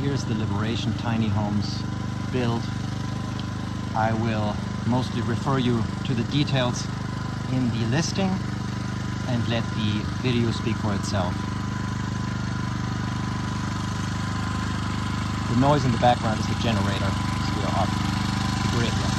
Here's the Liberation Tiny Homes build. I will mostly refer you to the details in the listing and let the video speak for itself. The noise in the background is the generator, so we are off the grid here.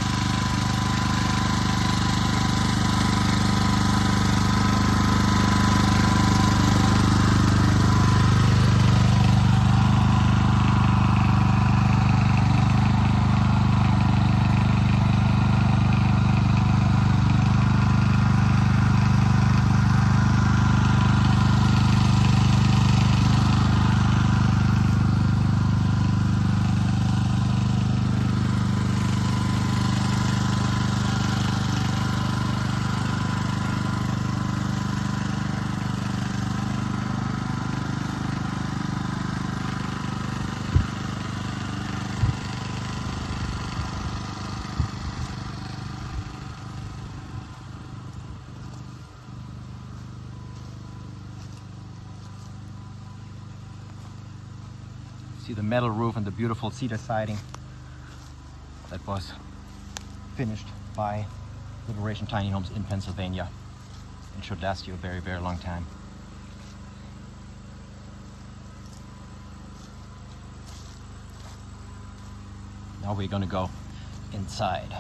See the metal roof and the beautiful cedar siding that was finished by Liberation Tiny Homes in Pennsylvania. It should last you a very, very long time. Now we're gonna go inside.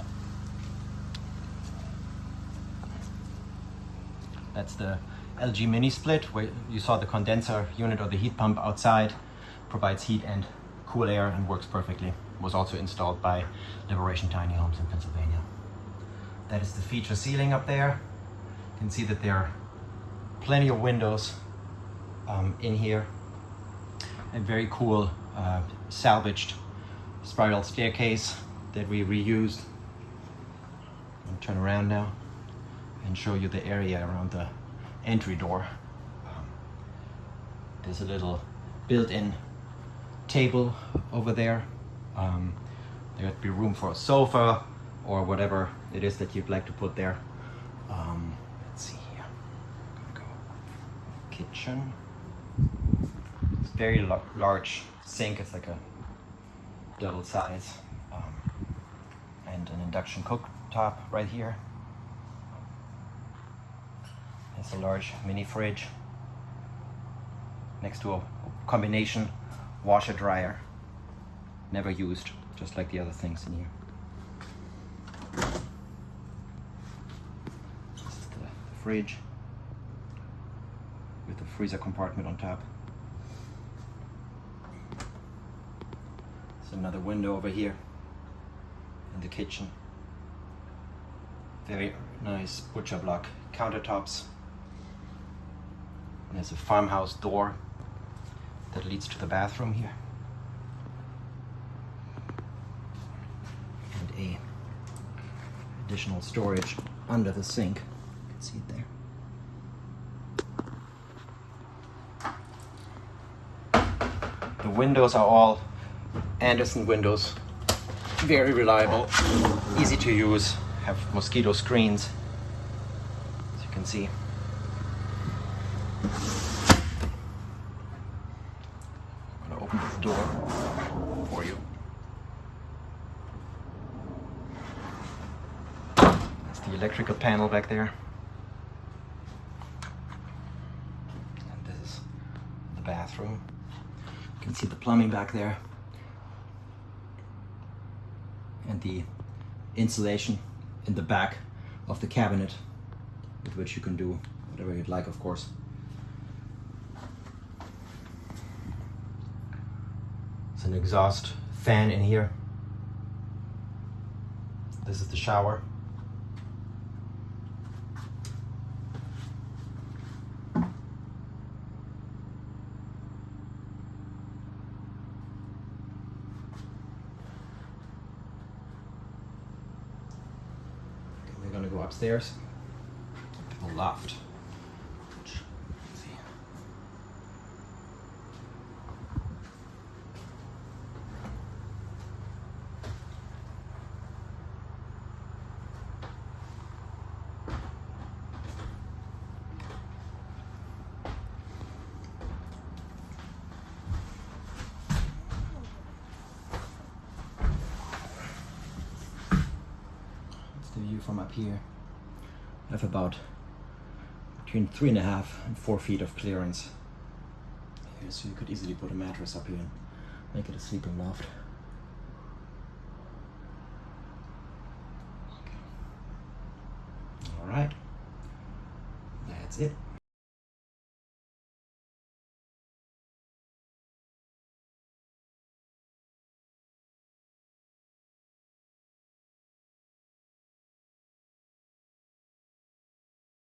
That's the LG mini split where you saw the condenser unit or the heat pump outside provides heat and cool air and works perfectly. Was also installed by Liberation Tiny Homes in Pennsylvania. That is the feature ceiling up there. You can see that there are plenty of windows um, in here. A very cool uh, salvaged spiral staircase that we reused. I'll turn around now and show you the area around the entry door. Um, there's a little built-in table over there. Um, there'd be room for a sofa or whatever it is that you'd like to put there. Um, let's see here. Go kitchen. It's very large sink. It's like a double size. Um, and an induction cooktop right here. There's a large mini fridge next to a combination washer dryer. Never used, just like the other things in here. This is the, fridge with the freezer compartment on top. There's another window over here in the kitchen. Very nice butcher block countertops. And there's a farmhouse door that leads to the bathroom here. And a additional storage under the sink. You can see it there. The windows are all Andersen windows. Very reliable, easy to use, have mosquito screens, as you can see. I'm gonna open this door for you. That's the electrical panel back there. And this is the bathroom. You can see the plumbing back there. And the insulation in the back of the cabinet with which you can do whatever you'd like, of course. An exhaust fan in here. This is the shower. We're gonna go upstairs to the loft. which- let's see. the view from up here. I have about between three and a half and four feet of clearance. Here, so you could easily put a mattress up here and make it a sleeping loft. All right, that's it.